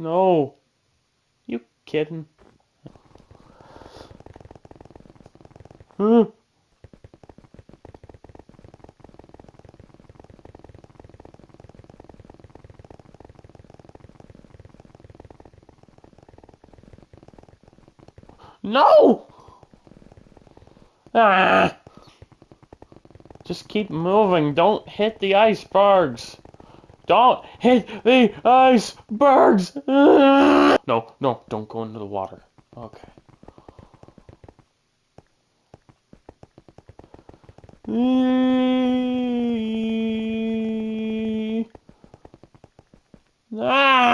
No. You kidding? Huh? No! Ah! Just keep moving. Don't hit the icebergs. Don't hit the icebergs! No, no, don't go into the water. Okay. Ah!